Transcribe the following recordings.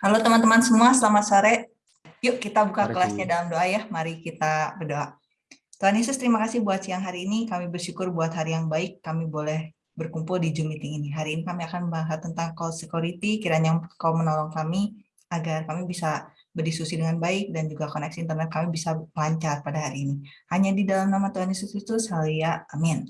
Halo teman-teman semua, selamat sore. Yuk kita buka Mari. kelasnya dalam doa ya. Mari kita berdoa. Tuhan Yesus, terima kasih buat siang hari ini. Kami bersyukur buat hari yang baik. Kami boleh berkumpul di Zoom meeting ini. Hari ini kami akan membahas tentang call security. Kiranya kau menolong kami agar kami bisa berdiskusi dengan baik dan juga koneksi internet kami bisa lancar pada hari ini. Hanya di dalam nama Tuhan Yesus Kristus, haleluya, amin.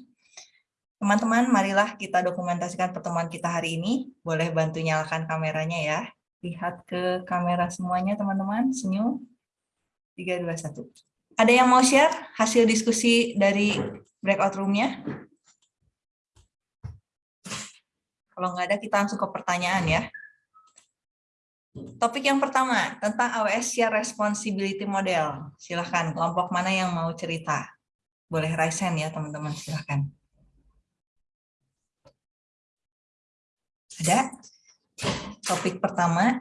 Teman-teman, marilah kita dokumentasikan pertemuan kita hari ini. Boleh bantu nyalakan kameranya ya. Lihat ke kamera semuanya, teman-teman. Senyum. 3, 2, 1. Ada yang mau share hasil diskusi dari breakout room-nya? Kalau nggak ada, kita langsung ke pertanyaan ya. Topik yang pertama, tentang AWS Share Responsibility Model. Silahkan, kelompok mana yang mau cerita? Boleh raise hand ya, teman-teman. Silahkan. Ada? Topik pertama,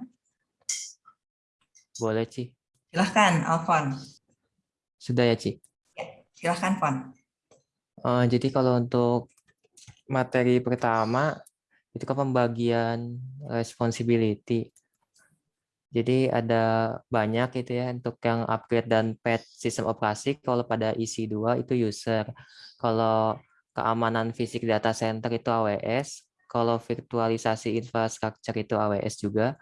Boleh, Ci. silahkan, Alfon. Sudah ya, Ci. Silahkan, Fon. Eh, jadi kalau untuk materi pertama, itu kan pembagian responsibility. Jadi ada banyak itu ya untuk yang upgrade dan patch sistem operasi. Kalau pada EC2 itu user. Kalau keamanan fisik data center itu AWS. Kalau virtualisasi infrastruktur itu AWS juga.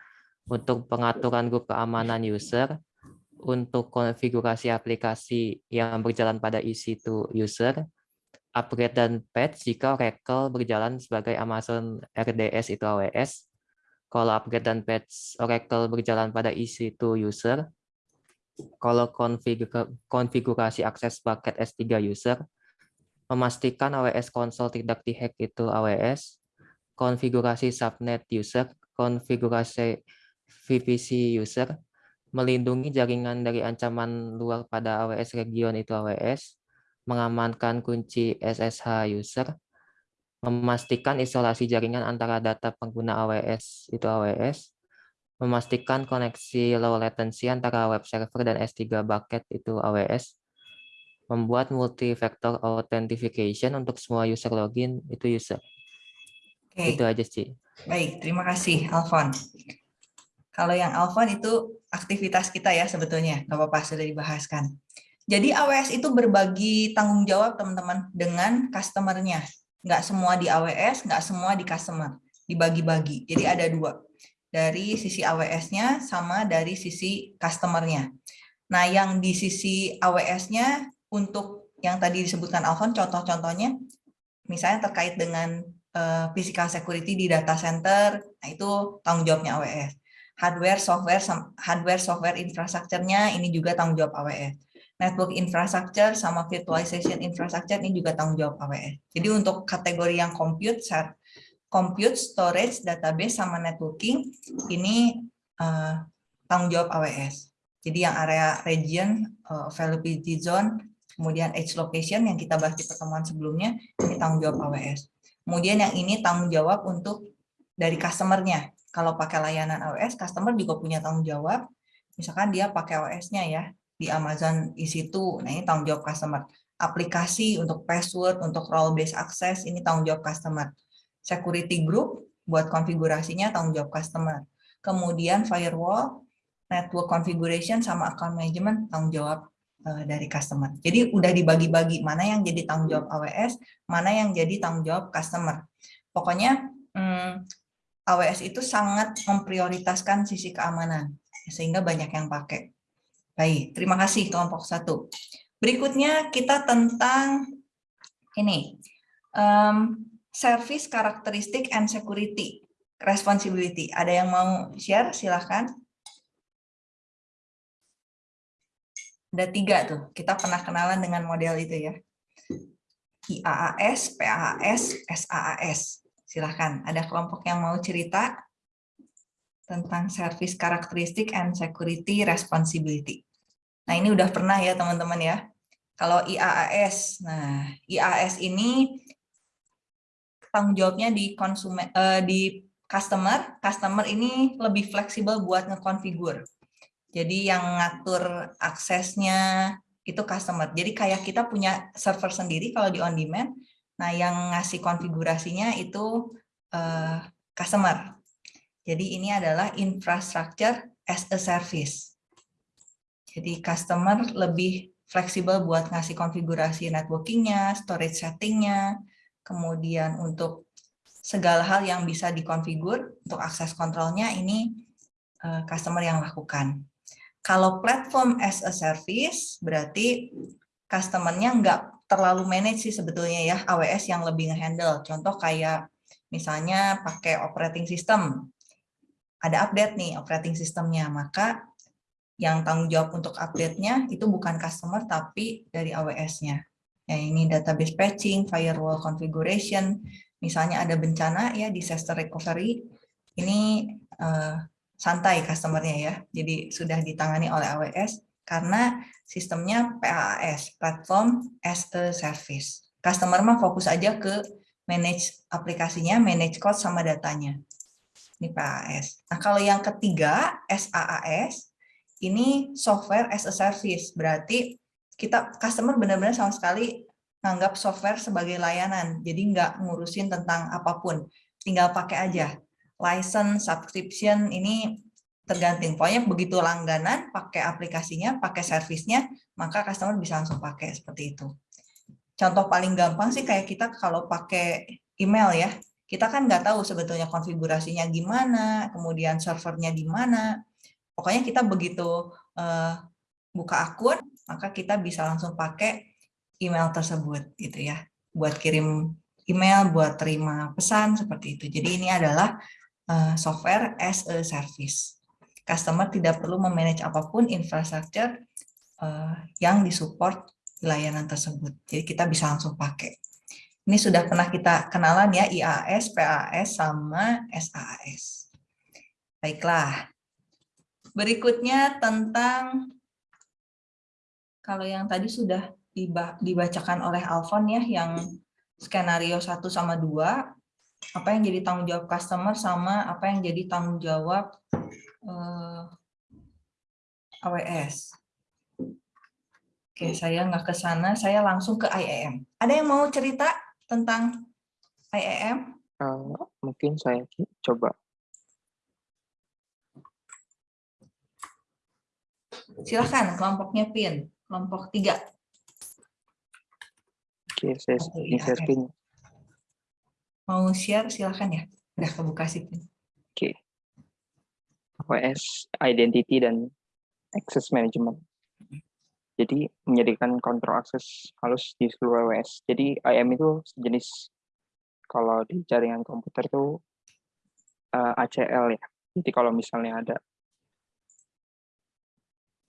Untuk pengaturan grup keamanan user. Untuk konfigurasi aplikasi yang berjalan pada EC2 user. Upgrade dan patch jika Oracle berjalan sebagai Amazon RDS itu AWS kalau upgrade dan patch Oracle berjalan pada EC2 user, kalau konfigurasi akses bucket S3 user, memastikan AWS console tidak dihack itu AWS, konfigurasi subnet user, konfigurasi VPC user, melindungi jaringan dari ancaman luar pada AWS region itu AWS, mengamankan kunci SSH user, memastikan isolasi jaringan antara data pengguna AWS itu AWS, memastikan koneksi low latency antara web server dan S3 bucket itu AWS, membuat multi-factor authentication untuk semua user login itu user. Oke. Itu aja sih. Baik, terima kasih Alfon. Kalau yang Alfon itu aktivitas kita ya sebetulnya, nggak apa-apa sudah dibahaskan. Jadi AWS itu berbagi tanggung jawab teman-teman dengan customer-nya nggak semua di AWS, nggak semua di customer, dibagi-bagi. Jadi ada dua, dari sisi AWS-nya sama dari sisi customer-nya. Nah, yang di sisi AWS-nya untuk yang tadi disebutkan Alfon, contoh-contohnya, misalnya terkait dengan uh, physical security di data center, nah itu tanggung jawabnya AWS. Hardware, software, hardware, software, infrastrukturnya ini juga tanggung jawab AWS network infrastructure sama virtualization infrastructure ini juga tanggung jawab AWS. Jadi untuk kategori yang compute, compute, storage, database sama networking ini uh, tanggung jawab AWS. Jadi yang area region, uh, availability zone, kemudian edge location yang kita bahas di pertemuan sebelumnya ini tanggung jawab AWS. Kemudian yang ini tanggung jawab untuk dari customer-nya. Kalau pakai layanan AWS, customer juga punya tanggung jawab. Misalkan dia pakai AWS-nya ya, di Amazon EC2. Nah, ini tanggung jawab customer. Aplikasi untuk password, untuk role based access, ini tanggung jawab customer. Security group, buat konfigurasinya tanggung jawab customer. Kemudian firewall, network configuration, sama account management, tanggung jawab uh, dari customer. Jadi udah dibagi-bagi mana yang jadi tanggung jawab AWS, mana yang jadi tanggung jawab customer. Pokoknya hmm, AWS itu sangat memprioritaskan sisi keamanan, sehingga banyak yang pakai. Baik, terima kasih kelompok satu. Berikutnya kita tentang ini, um, service karakteristik and security responsibility. Ada yang mau share? Silahkan. Ada tiga tuh, kita pernah kenalan dengan model itu ya. IAAS, PAAS, SAAS. Silahkan, ada kelompok yang mau cerita tentang service karakteristik and security responsibility. Nah, ini udah pernah ya teman-teman ya. Kalau IAAS, nah IAAS ini tanggung jawabnya di konsumen uh, di customer, customer ini lebih fleksibel buat ngekonfigur. Jadi yang ngatur aksesnya itu customer. Jadi kayak kita punya server sendiri kalau di on demand. Nah, yang ngasih konfigurasinya itu uh, customer. Jadi ini adalah infrastructure as a service. Jadi customer lebih fleksibel buat ngasih konfigurasi networkingnya, storage settingnya, kemudian untuk segala hal yang bisa dikonfigur untuk akses kontrolnya ini uh, customer yang lakukan. Kalau platform as a service berarti customernya nggak terlalu manage sih sebetulnya ya AWS yang lebih ngehandle. Contoh kayak misalnya pakai operating system ada update nih operating sistemnya, maka yang tanggung jawab untuk update-nya itu bukan customer tapi dari AWS-nya. Ya, ini database patching, firewall configuration, misalnya ada bencana ya disaster recovery, ini uh, santai customernya ya, jadi sudah ditangani oleh AWS karena sistemnya PaaS, Platform as a Service. Customer mah fokus aja ke manage aplikasinya, manage code sama datanya ini PAS. Nah, kalau yang ketiga, SaaS, ini software as a service. Berarti kita customer benar-benar sama sekali menganggap software sebagai layanan. Jadi nggak ngurusin tentang apa pun. Tinggal pakai aja. License, subscription, ini tergantung. Pokoknya begitu langganan, pakai aplikasinya, pakai servisnya, maka customer bisa langsung pakai seperti itu. Contoh paling gampang sih kayak kita kalau pakai email ya, kita kan nggak tahu sebetulnya konfigurasinya gimana, kemudian servernya di mana. Pokoknya kita begitu uh, buka akun, maka kita bisa langsung pakai email tersebut gitu ya, buat kirim email, buat terima pesan seperti itu. Jadi ini adalah uh, software as a service. Customer tidak perlu memanage apa pun infrastruktur uh, yang disupport layanan tersebut. Jadi kita bisa langsung pakai. Ini sudah pernah kita kenalan ya, IAS, PAS, sama SAS. Baiklah. Berikutnya tentang, kalau yang tadi sudah dibacakan oleh Alfon ya, yang skenario 1 sama 2, apa yang jadi tanggung jawab customer sama apa yang jadi tanggung jawab eh, AWS. Oke, saya nggak ke sana, saya langsung ke IAM. Ada yang mau cerita tentang IAM? Uh, eh, mungkin saya coba. Silahkan, kelompoknya PIN, kelompok tiga. Oke, saya share PIN. Mau share, silahkan ya. Udah kebuka sih. Oke. WS Identity dan Access Management. Jadi menjadikan kontrol akses halus di seluruh OS. Jadi IAM itu sejenis kalau di jaringan komputer itu uh, eh, ACL ya. Jadi kalau misalnya ada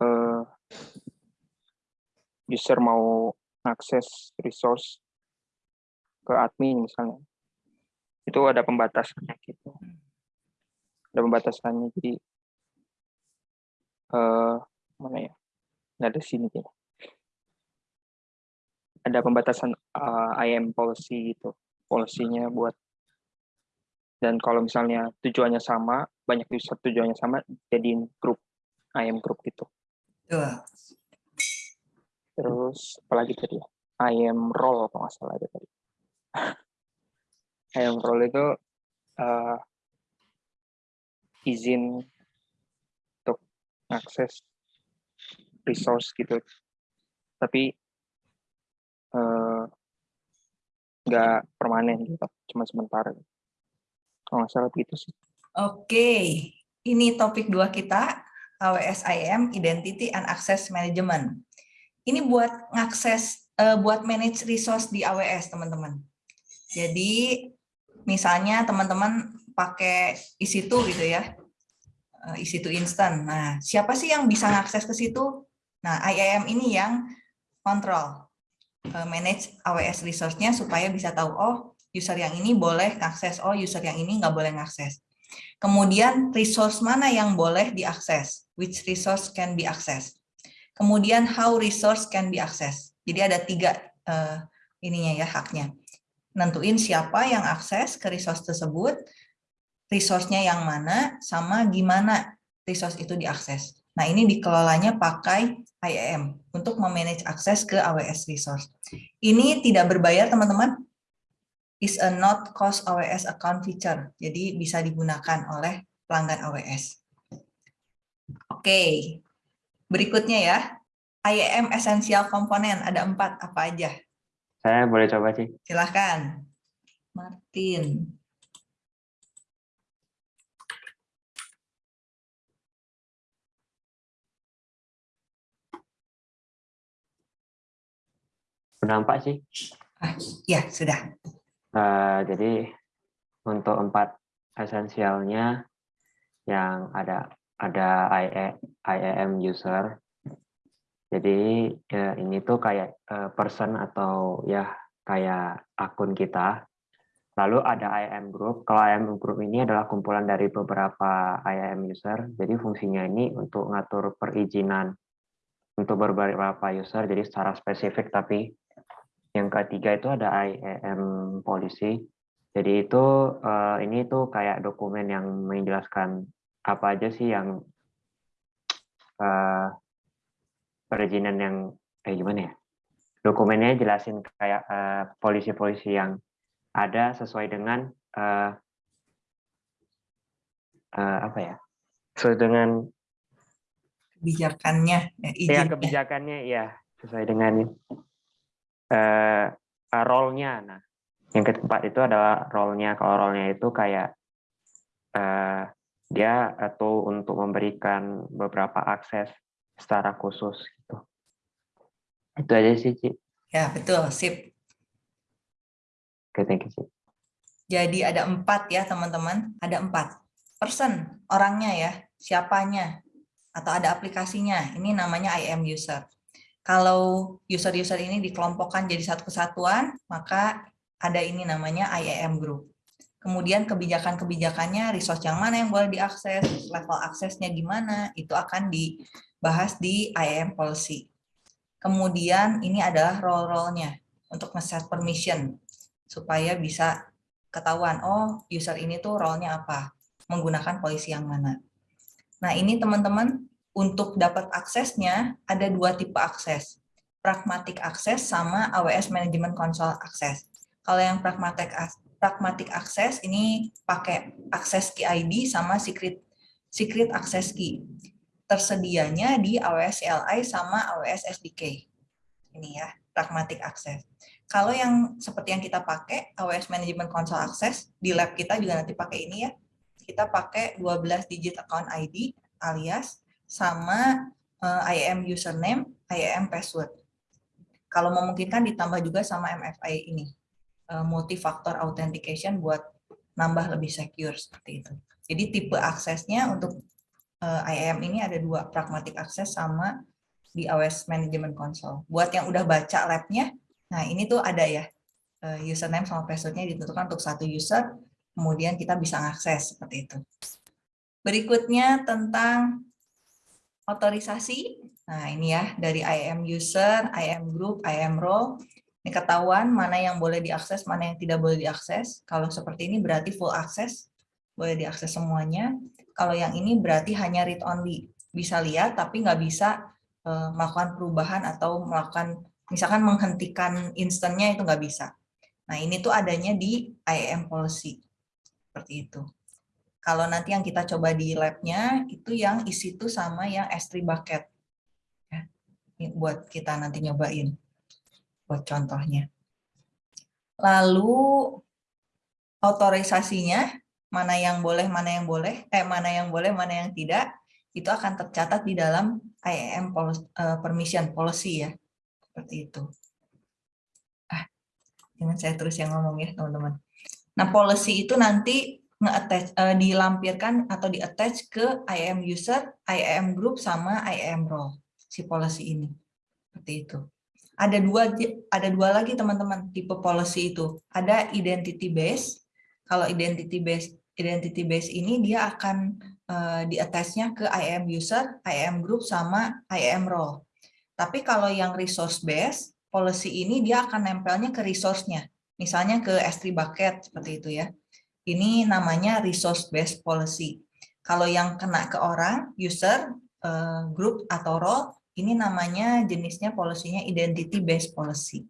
uh, user mau akses resource ke admin misalnya, itu ada pembatasannya gitu. Ada pembatasannya. Jadi uh, mana ya? nggak ada sini ya. Ada pembatasan uh, IAM policy gitu, polisinya buat dan kalau misalnya tujuannya sama, banyak user tujuannya sama, jadiin grup IAM grup gitu. Uh. Terus apalagi tadi ya? IAM role kalau nggak salah ada tadi. IAM role itu uh, izin untuk akses resource gitu. Tapi eh, nggak uh, permanen gitu cuma sementara kalau nggak salah gitu sih. Oke ini topik dua kita AWS IAM Identity and Access Management. Ini buat ngakses uh, buat manage resource di AWS teman-teman. Jadi misalnya teman-teman pakai EC2 gitu ya EC2 instant. Nah, siapa sih yang bisa ngakses ke situ? Nah, IAM ini yang kontrol, eh, manage AWS resource-nya supaya bisa tahu, oh user yang ini boleh akses, oh user yang ini nggak boleh ngakses. Kemudian resource mana yang boleh diakses, which resource can be accessed. Kemudian how resource can be accessed. Jadi ada tiga uh, ininya ya haknya. Nentuin siapa yang akses ke resource tersebut, resource-nya yang mana, sama gimana resource itu diakses. Nah, ini dikelolanya pakai IAM untuk memanage akses ke AWS resource. Ini tidak berbayar, teman-teman. Is a not cost AWS account feature. Jadi bisa digunakan oleh pelanggan AWS. Oke, berikutnya ya. IAM Essential Component, ada empat, apa aja? Saya boleh coba sih. Silahkan. Martin. Berdampak sih. Ah, ya, sudah. Eh, jadi untuk empat esensialnya yang ada ada IAM user. Jadi ya, ini tuh kayak uh, person atau ya kayak akun kita. Lalu ada IAM group. Kalau IAM group ini adalah kumpulan dari beberapa IAM user. Jadi fungsinya ini untuk ngatur perizinan untuk beberapa user. Jadi secara spesifik tapi yang ketiga itu ada IAM policy. Jadi itu uh, ini tuh kayak dokumen yang menjelaskan apa aja sih yang uh, perizinan yang eh gimana ya? Dokumennya jelasin kayak polisi-polisi uh, yang ada sesuai dengan uh, uh, apa ya? Sesuai dengan kebijakannya, ya, ya kebijakannya ya sesuai dengan uh, role-nya. Nah, yang keempat itu adalah role-nya. Kalau role-nya itu kayak uh, dia atau untuk memberikan beberapa akses secara khusus gitu. Itu aja sih, Ci. Ya, betul. Sip. Oke, thank you, Ci. Jadi ada empat ya, teman-teman. Ada empat. Person, orangnya ya. Siapanya. Atau ada aplikasinya. Ini namanya IM user. Kalau user-user ini dikelompokkan jadi satu kesatuan, maka ada ini namanya IAM group. Kemudian kebijakan-kebijakannya, resource yang mana yang boleh diakses, level aksesnya gimana, itu akan dibahas di IAM policy. Kemudian ini adalah role-role-nya untuk nge-set permission, supaya bisa ketahuan, oh user ini tuh role-nya apa, menggunakan polisi yang mana. Nah ini teman-teman untuk dapat aksesnya ada dua tipe akses, pragmatic access sama AWS Management Console Access. Kalau yang pragmatic pragmatic access ini pakai access key ID sama secret secret access key. Tersedianya di AWS CLI sama AWS SDK. Ini ya, pragmatic access. Kalau yang seperti yang kita pakai AWS Management Console Access di lab kita juga nanti pakai ini ya. Kita pakai 12 digit account ID alias sama eh, IAM username, IAM password. Kalau memungkinkan ditambah juga sama MFA ini, uh, multi-factor authentication buat nambah lebih secure seperti itu. Jadi tipe aksesnya untuk eh, IAM ini ada dua, pragmatic access sama di AWS Management Console. Buat yang udah baca labnya, nah ini tuh ada ya, uh, username sama passwordnya ditentukan untuk satu user, kemudian kita bisa mengakses seperti itu. Berikutnya tentang otorisasi. Nah, ini ya dari IAM user, IAM group, IAM role. Ini ketahuan mana yang boleh diakses, mana yang tidak boleh diakses. Kalau seperti ini berarti full access, boleh diakses semuanya. Kalau yang ini berarti hanya read only, bisa lihat tapi nggak bisa uh, melakukan perubahan atau melakukan misalkan menghentikan instannya itu nggak bisa. Nah, ini tuh adanya di IAM policy. Seperti itu. Kalau nanti yang kita coba di labnya itu yang isi itu sama yang S3 bucket. Ya, buat kita nanti nyobain. Buat contohnya. Lalu otorisasinya, mana yang boleh, mana yang boleh, eh mana yang boleh, mana yang tidak, itu akan tercatat di dalam IAM eh, permission policy ya. Seperti itu. Ah, jangan saya terus yang ngomong ya, teman-teman. Nah, policy itu nanti nge-attach uh, dilampirkan atau di-attach ke IAM user, IAM group sama IAM role si policy ini. Seperti itu. Ada dua ada dua lagi teman-teman tipe policy itu. Ada identity base. Kalau identity base identity base ini dia akan uh, di-attach-nya ke IAM user, IAM group sama IAM role. Tapi kalau yang resource base, policy ini dia akan nempelnya ke resource-nya. Misalnya ke S3 bucket seperti itu ya. Ini namanya resource based policy. Kalau yang kena ke orang, user, eh, group atau role, ini namanya jenisnya polisinya identity based policy.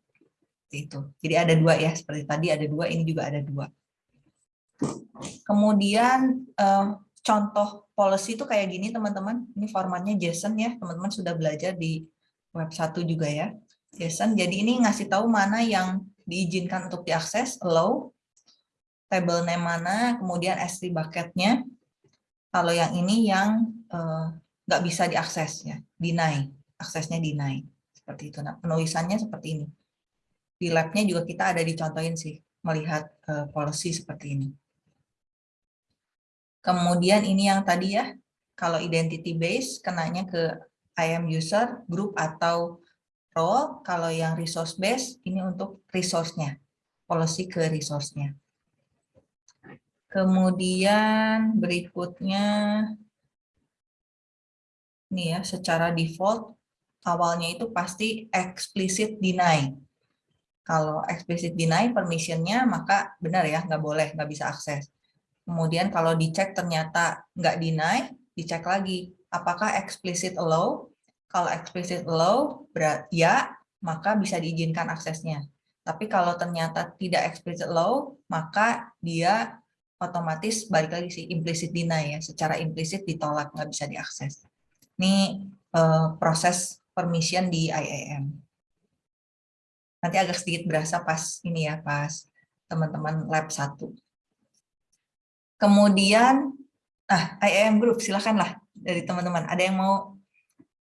Itu. Jadi ada dua ya, seperti tadi ada dua, ini juga ada dua. Kemudian eh, contoh policy itu kayak gini teman-teman. Ini formatnya JSON ya, teman-teman sudah belajar di web 1 juga ya. JSON, jadi ini ngasih tahu mana yang diizinkan untuk diakses, allow, table name mana, kemudian S3 bucketnya. Kalau yang ini yang uh, nggak bisa diakses ya, deny, aksesnya deny seperti itu. Nah, penulisannya seperti ini. Di labnya juga kita ada dicontohin sih melihat uh, policy seperti ini. Kemudian ini yang tadi ya, kalau identity base kenanya ke IAM user, group atau role. Kalau yang resource base ini untuk resource-nya, policy ke resource-nya. Kemudian berikutnya ini ya secara default awalnya itu pasti explicit deny. Kalau explicit deny permissionnya maka benar ya nggak boleh nggak bisa akses. Kemudian kalau dicek ternyata nggak deny, dicek lagi apakah explicit allow. Kalau explicit allow berat ya maka bisa diizinkan aksesnya. Tapi kalau ternyata tidak explicit allow maka dia otomatis balik lagi sih implicit deny ya, secara implisit ditolak nggak bisa diakses. Ini uh, proses permission di IAM. Nanti agak sedikit berasa pas ini ya, pas teman-teman lab 1. Kemudian, ah IAM group, silakanlah dari teman-teman. Ada yang mau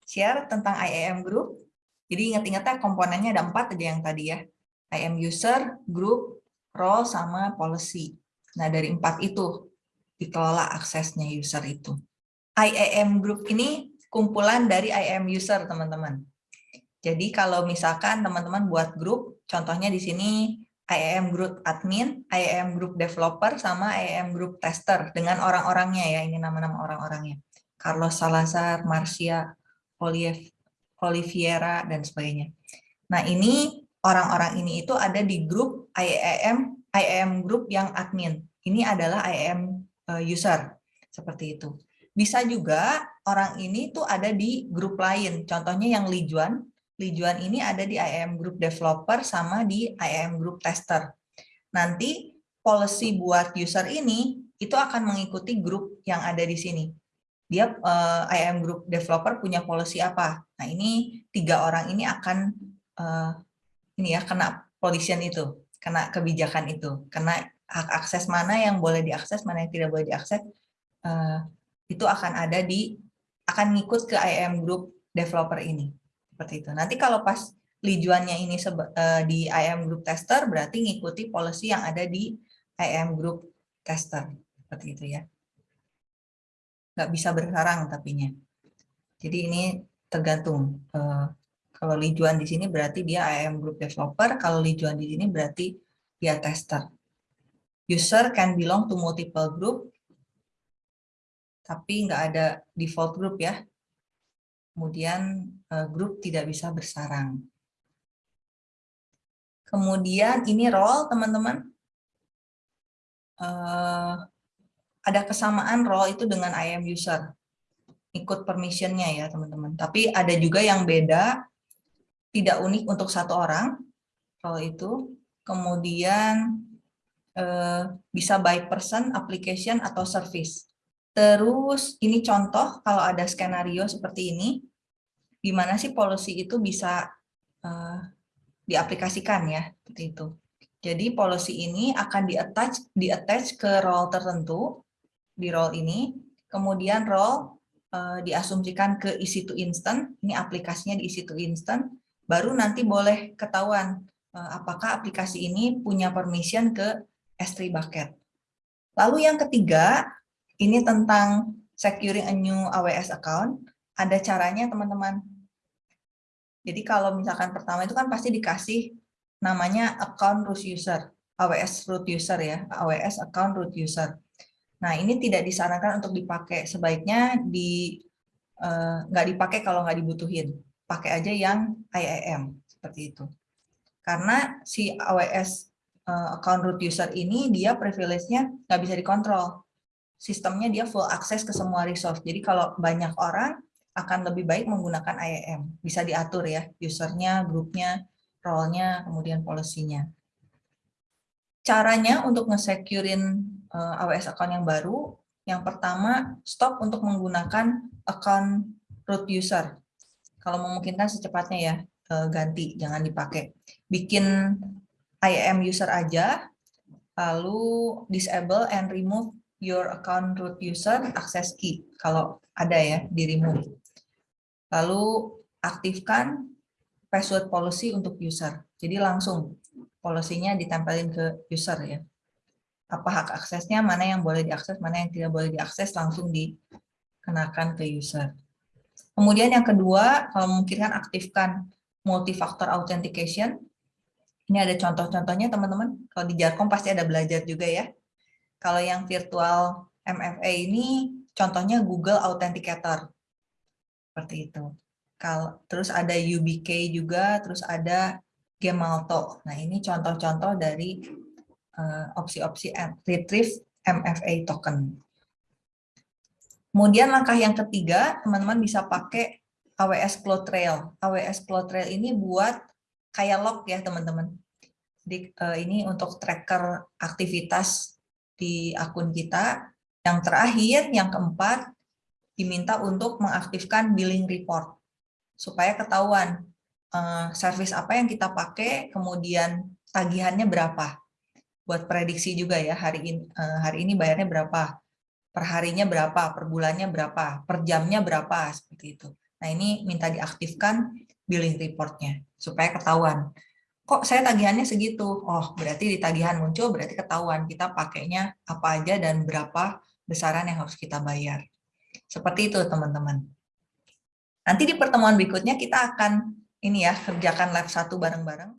share tentang IAM group? Jadi ingat-ingatnya komponennya ada empat aja yang tadi ya. IAM user, group, role, sama policy. Nah dari empat itu dikelola aksesnya user itu. IAM group ini kumpulan dari IAM user, teman-teman. Jadi kalau misalkan teman-teman buat grup, contohnya di sini IAM group admin, IAM group developer, sama IAM group tester dengan orang-orangnya ya, ini nama-nama orang-orangnya. Carlos Salazar, Marcia, Olive, Oliviera, dan sebagainya. Nah ini orang-orang ini itu ada di grup IAM, IAM group yang admin. Ini adalah IAM eh, user, seperti itu. Bisa juga orang ini tuh ada di grup lain. Contohnya yang Lijuan. Lijuan ini ada di IAM Group Developer sama di IAM Group Tester. Nanti policy buat user ini itu akan mengikuti grup yang ada di sini. Dia uh, eh, IAM Group Developer punya policy apa? Nah ini tiga orang ini akan uh, ini ya kena position itu, kena kebijakan itu, kena hak akses mana yang boleh diakses, mana yang tidak boleh diakses. Uh, itu akan ada di akan ngikut ke IAM group developer ini seperti itu. Nanti kalau pas lijuannya ini uh, di IAM group tester berarti ngikuti policy yang ada di IAM group tester seperti itu ya. Nggak bisa bersarang tapinya. Jadi ini tergantung. Uh, kalau lijuan di sini berarti dia IAM group developer, kalau lijuan di sini berarti dia tester. User can belong to multiple group tapi nggak ada default group ya. Kemudian eh, grup tidak bisa bersarang. Kemudian ini role, teman-teman. Eh, ada kesamaan role itu dengan IAM user. Ikut permissionnya ya, teman-teman. Tapi ada juga yang beda, tidak unik untuk satu orang, role itu. Kemudian eh, bisa by person, application, atau service. Terus ini contoh kalau ada skenario seperti ini, di mana sih policy itu bisa uh, diaplikasikan ya, seperti itu. Jadi policy ini akan di-attach di -attach ke role tertentu, di role ini, kemudian role uh, diasumsikan ke EC2 instant, ini aplikasinya di EC2 instant, baru nanti boleh ketahuan uh, apakah aplikasi ini punya permission ke S3 bucket. Lalu yang ketiga, ini tentang securing a new AWS account. Ada caranya teman-teman. Jadi kalau misalkan pertama itu kan pasti dikasih namanya account root user, AWS root user ya, AWS account root user. Nah ini tidak disarankan untuk dipakai, sebaiknya di eh, nggak dipakai kalau nggak dibutuhin, pakai aja yang IAM seperti itu. Karena si AWS eh, account root user ini dia privilege-nya nggak bisa dikontrol sistemnya dia full akses ke semua resource. Jadi kalau banyak orang akan lebih baik menggunakan IAM. Bisa diatur ya, usernya, grupnya, role-nya, kemudian policy-nya. Caranya untuk nge-securein eh, AWS account yang baru, Yang pertama, stop untuk menggunakan account root user. Kalau memungkinkan secepatnya ya, eh, ganti, jangan dipakai. Bikin IAM user aja, lalu disable and remove your account root user access key, kalau ada ya, di remove. Lalu aktifkan password policy untuk user. Jadi langsung polisinya ditempelin ke user ya. Apa hak aksesnya, mana yang boleh diakses, mana yang tidak boleh diakses, langsung dikenakan ke user. Kemudian yang kedua, kalau memungkinkan aktifkan multi-factor authentication. Ini ada contoh-contohnya teman-teman. Kalau di Jarkom pasti ada belajar juga ya. Kalau yang virtual MFA ini contohnya Google Authenticator. Seperti itu. Kalau terus ada UBK juga, terus ada Gemalto. Nah, ini contoh-contoh dari eh, opsi-opsi uh, retrieve MFA token. Kemudian langkah yang ketiga, teman-teman bisa pakai AWS CloudTrail. AWS CloudTrail ini buat kayak log ya, teman-teman. Jadi uh, ini untuk tracker aktivitas di akun kita. Yang terakhir, yang keempat, diminta untuk mengaktifkan billing report supaya ketahuan uh, service apa yang kita pakai, kemudian tagihannya berapa. Buat prediksi juga ya, hari ini, uh, hari ini bayarnya berapa, perharinya berapa, per bulannya berapa, per jamnya berapa, seperti itu. Nah ini minta diaktifkan billing reportnya, supaya ketahuan. Kok saya tagihannya segitu? Oh, berarti di tagihan muncul, berarti ketahuan kita pakainya apa aja dan berapa besaran yang harus kita bayar. Seperti itu teman-teman. Nanti di pertemuan berikutnya kita akan ini ya kerjakan lab satu bareng-bareng.